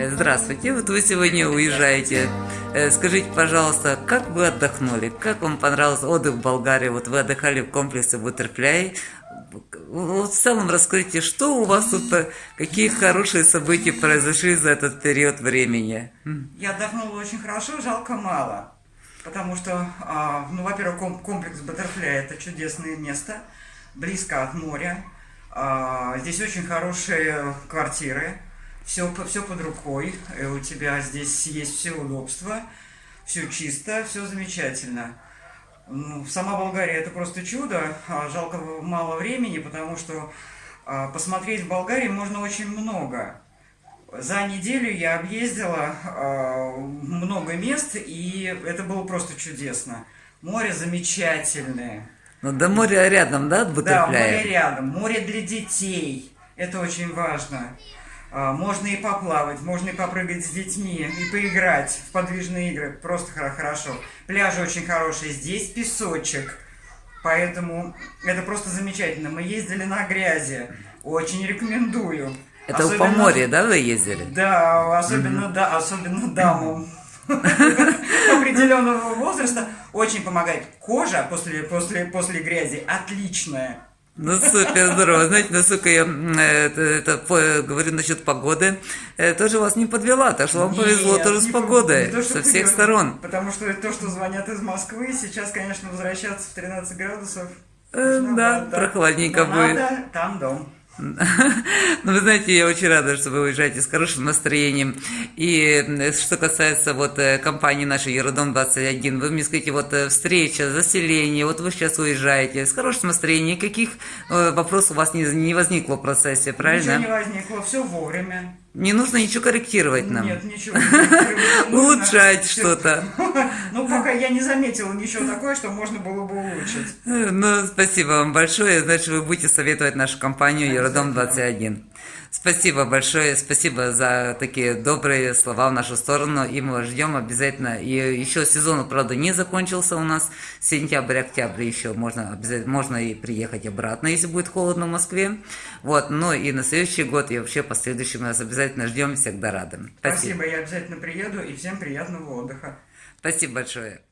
Э, Здравствуйте, вот вы сегодня уезжаете. Э, Скажите, пожалуйста, как вы отдохнули? Как вам понравился отдых в Болгарии? Вот вы отдыхали в комплексе Бутерфляй. Вот в целом расскажите, что у вас тут, какие хорошие события произошли за этот период времени? Я отдохнула очень хорошо, жалко мало. Потому что, а, ну, во-первых, ком- комплекс Баттерфляй это чудесное место, близко от моря. А, Здесь очень хорошие квартиры, все, все под рукой. И у тебя здесь есть все удобства, все чисто, все замечательно. Ну, сама Болгария это просто чудо. А, Жалко мало времени, потому что а, посмотреть в Болгарии можно очень много. За неделю я объездила э, много мест, и это было просто чудесно. Море замечательное. Ну, до моря рядом, да, от Да, море рядом, море для детей. Это очень важно. А, Можно и поплавать, можно и попрыгать с детьми, и поиграть в подвижные игры. Просто хоро- хорошо. Пляжи очень хорошие, здесь песочек. Поэтому это просто замечательно. Мы ездили на грази. Очень рекомендую. Это Особенно- Поморья, да, вы ездили? Да, особенно, да, особенно дамам определенного возраста очень помогает. Кожа после, после, после грязи отличная. Ну, супер, здорово. Знаете, насколько я это, это, по- говорю насчет погоды, э, тоже вас не подвела, так что вам повезло Нет, тоже с погодой, не то, со ты всех говоришь, сторон. Потому что то, что звонят из Москвы, сейчас, конечно, возвращаться в 13 градусов. Э, да, прохладненько Но будет. Надо, там дом. Ну, вы знаете, я очень рада, что вы уезжаете с хорошим настроением. И что касается вот э, компании нашей Еродом 21, вы мне скажите, вот э, встреча, заселение, вот вы сейчас уезжаете с хорошим настроением, никаких э, вопросов у вас не, не возникло в процессе, правильно? Ничего не возникло, все вовремя. Не нужно ничего корректировать нам. Нет, ничего. Улучшать что-то. Ну, пока я не заметила ничего такое, что можно было бы улучшить. Э, Ну, спасибо вам большое. Значит, вы будете советовать нашу компанию Обязательно. 21. Спасибо большое, спасибо за такие добрые слова в нашу сторону, и мы вас ждем обязательно. И еще сезон, правда, не закончился у нас, сентябрь-октябрь еще можно, обязательно, можно и приехать обратно, если будет холодно в Москве. Вот, ну и на следующий год и вообще последующий мы вас обязательно ждем, всегда рады. Спасибо, я обязательно приеду и всем приятного отдыха. Спасибо большое.